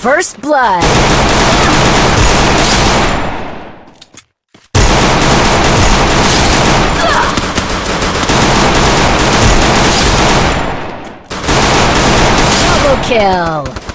First blood. Double kill.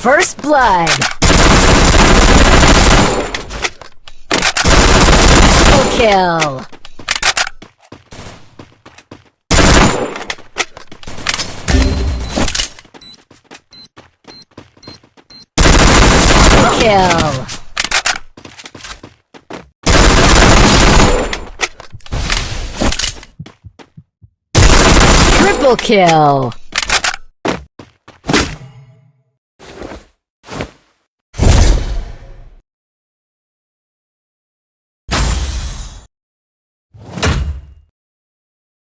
First blood. Double kill. Kill. Triple kill.